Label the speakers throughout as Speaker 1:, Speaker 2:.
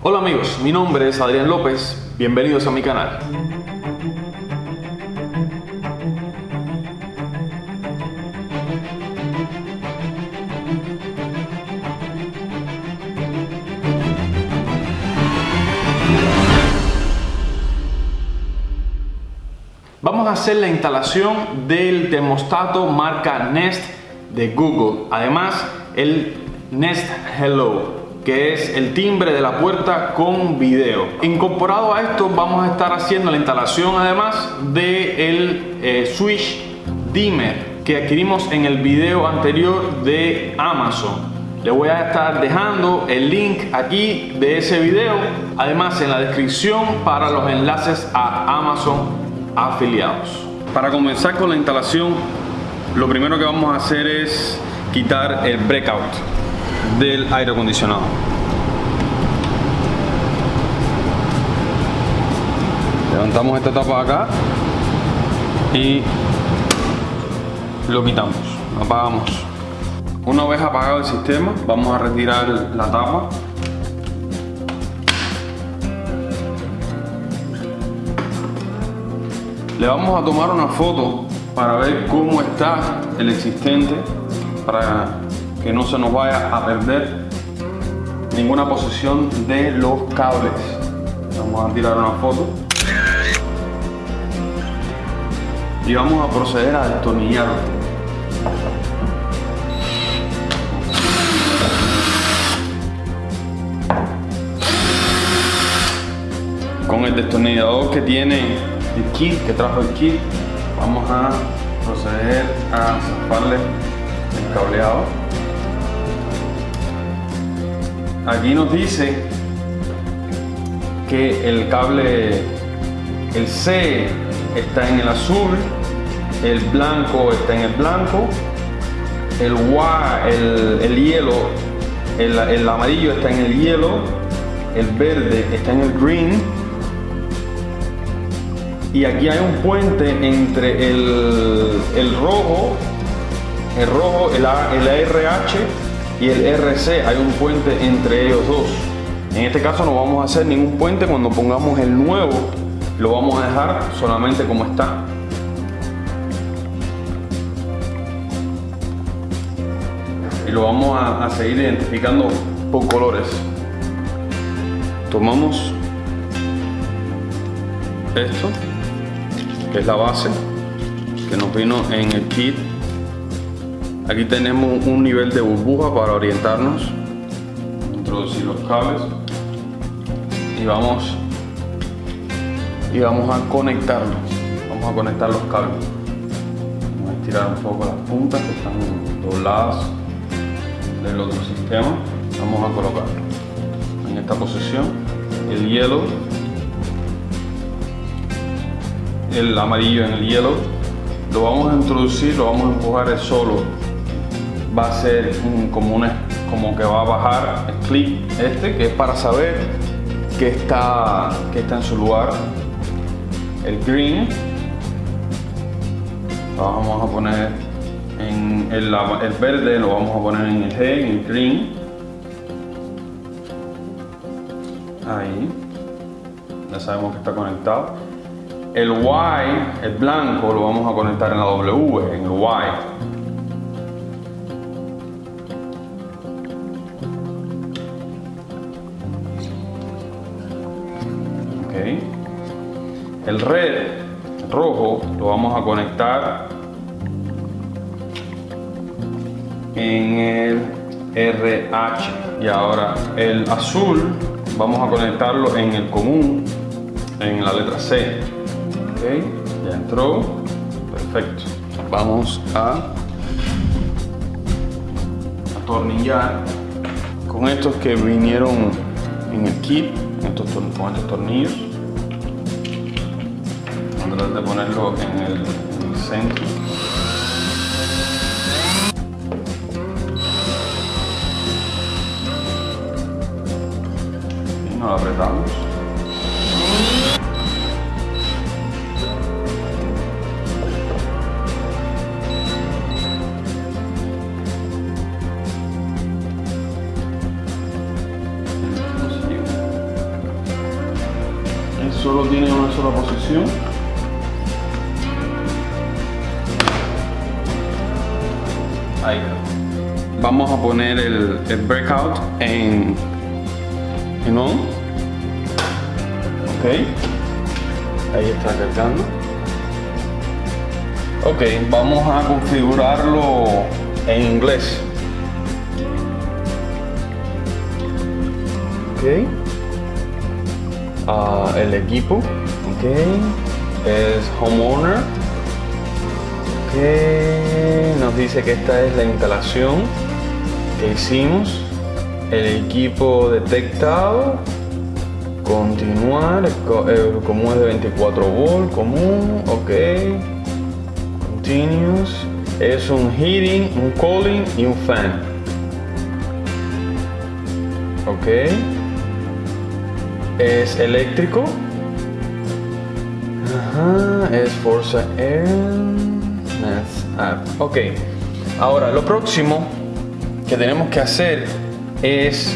Speaker 1: Hola amigos, mi nombre es Adrián López, bienvenidos a mi canal. Vamos a hacer la instalación del termostato marca Nest de Google. Además, el Nest Hello que es el timbre de la puerta con video. Incorporado a esto vamos a estar haciendo la instalación además de el eh, switch dimmer que adquirimos en el video anterior de Amazon. Le voy a estar dejando el link aquí de ese video, además en la descripción para los enlaces a Amazon afiliados. Para comenzar con la instalación, lo primero que vamos a hacer es quitar el breakout del aire acondicionado. Levantamos esta tapa acá y lo quitamos, apagamos. Una vez apagado el sistema, vamos a retirar la tapa. Le vamos a tomar una foto para ver cómo está el existente, para que no se nos vaya a perder ninguna posición de los cables. Vamos a tirar una foto. Y vamos a proceder a destornillar. Con el destornillador que tiene el kit, que trajo el kit, vamos a proceder a zafarle el cableado aquí nos dice que el cable, el C está en el azul, el blanco está en el blanco, el Y, el, hielo, el, el, amarillo está en el hielo, el verde está en el green. Y aquí hay un puente entre el, el rojo, el rojo, el, el RH y el RC hay un puente entre ellos dos. En este caso no vamos a hacer ningún puente cuando pongamos el nuevo, lo vamos a dejar solamente como está. Y lo vamos a, seguir identificando por colores. Tomamos esto, que es la base que nos vino en el kit Aquí tenemos un nivel de burbuja para orientarnos. Introducir los cables y vamos y vamos a conectarlos. Vamos a conectar los cables. Vamos a estirar un poco las puntas que están dobladas del otro sistema. Vamos a colocarlo en esta posición. El hielo, el amarillo en el hielo, lo vamos a introducir, lo vamos a empujar solo va a ser como, una, como que va a bajar el clip este, que es para saber que está, que está en su lugar. El green, lo vamos a poner en el, el verde, lo vamos a poner en el G, en el green. Ahí, ya sabemos que está conectado. El Y, el blanco, lo vamos a conectar en la W, en el Y. El red rojo lo vamos a conectar en el RH y ahora el azul vamos a conectarlo en el común en la letra C. Ya entró. Perfecto. Vamos a atornillar con estos que vinieron en el kit con estos tornillos tratar de ponerlo en el, en el centro. Y nos lo apretamos. solo tiene una sola posición. Vamos a poner el, breakout en, en on. Ok. Ahí está cargando. Ok, vamos a configurarlo en inglés. Ok. Ah, el equipo. Ok. Es homeowner. Ok. Nos dice que esta es la instalación que hicimos. El equipo detectado. Continuar. El común es de 24 volt. Común. Ok. Continuous. Es un heating, un cooling y un fan. Ok es eléctrico. Ajá, es Forza Air. Ok, ahora lo próximo que tenemos que hacer es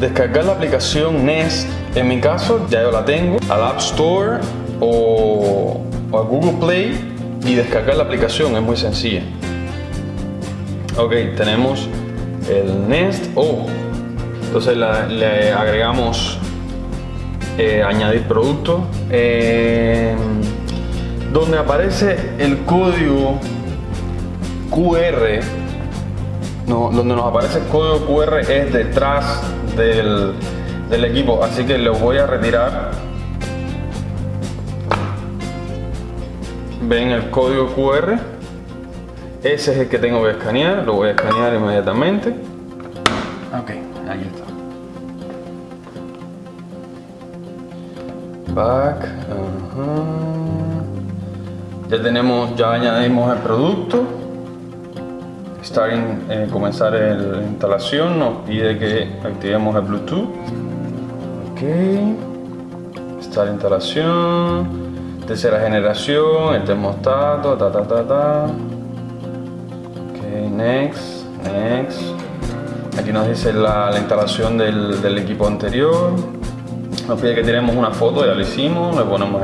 Speaker 1: descargar la aplicación Nest. En mi caso, ya yo la tengo, al App Store o, a Google Play y descargar la aplicación. Es muy sencilla. Ok, tenemos el Nest. Oh, entonces le agregamos eh, añadir producto eh, donde aparece el código QR no, donde nos aparece el código QR es detrás del, del equipo. Así que lo voy a retirar. Ven el código QR ese es el que tengo que escanear. Lo voy a escanear inmediatamente. Ok, ahí está. Back ya tenemos ya añadimos el producto. Starting eh, comenzar la instalación. Nos pide que activemos el bluetooth. Ok. Start instalación. Tercera generación el termostato ta ta ta ok next next. Aquí nos dice la, instalación del, del equipo anterior. Nos pide que tenemos una foto, ya lo hicimos, le ponemos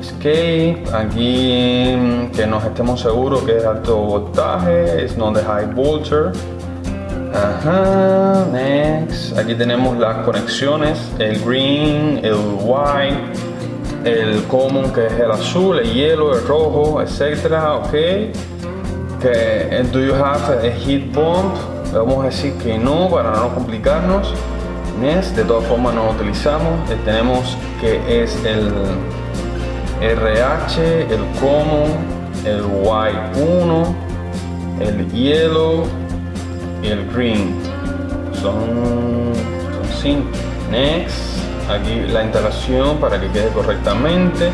Speaker 1: escape, aquí mm, que nos estemos seguros que es alto voltaje, es no de high voltage. Ajá, next. Aquí tenemos las conexiones, el green, el white, el common que es el azul, el hielo, el rojo, etcétera, ok. Que, do you have a heat pump? vamos a decir que no para no complicarnos de todas formas no utilizamos. Eh, tenemos que es el RH, el Common, el White 1, el Yellow y el Green. Son, cinco. Next, aquí la instalación para que quede correctamente.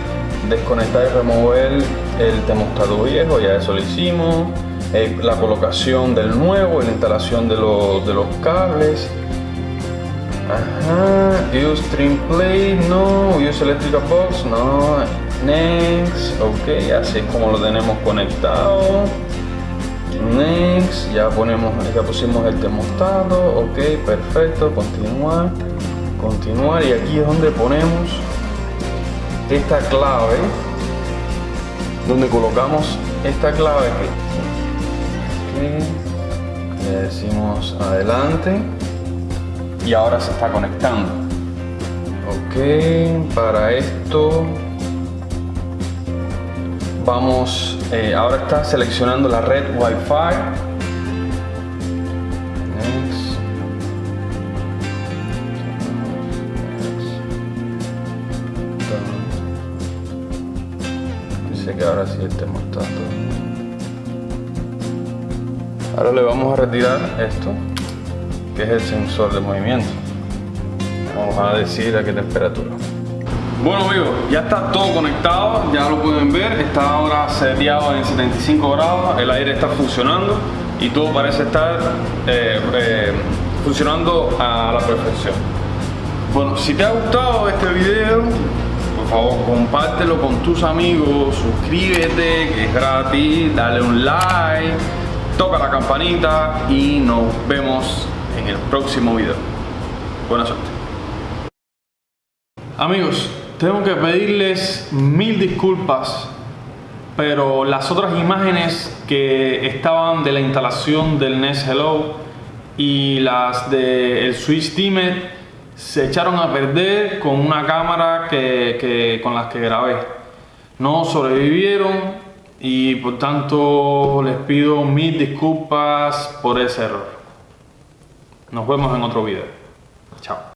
Speaker 1: Desconectar y remover el termostato viejo, ya eso lo hicimos. Eh, la colocación del nuevo, la instalación de los, de los cables Ajá, use stream play, no, use electrical box, no, next, ok, así es como lo tenemos conectado. Next, ya ponemos, ya pusimos el termostato, ok, perfecto, continuar, continuar y aquí es donde ponemos esta clave, donde colocamos esta clave aquí. Le decimos adelante y ahora se está conectando ok para esto vamos eh, ahora está seleccionando la red Wi-Fi dice que ahora sí el termostato ahora le vamos a retirar esto que es el sensor de movimiento. Vamos a decir a qué temperatura. Bueno amigos, ya está todo conectado, ya lo pueden ver, está ahora seteado en 75 grados, el aire está funcionando y todo parece estar eh, eh, funcionando a la perfección. Bueno, si te ha gustado este video, por favor compártelo con tus amigos, suscríbete que es gratis, dale un like, toca la campanita y nos vemos en el próximo video. Buena suerte. Amigos, tengo que pedirles mil disculpas, pero las otras imágenes que estaban de la instalación del Nest Hello y las del Switch Dimmer se echaron a perder con una cámara que, que, con las que grabé. No sobrevivieron y por tanto les pido mil disculpas por ese error. Nos vemos en otro video. Chao.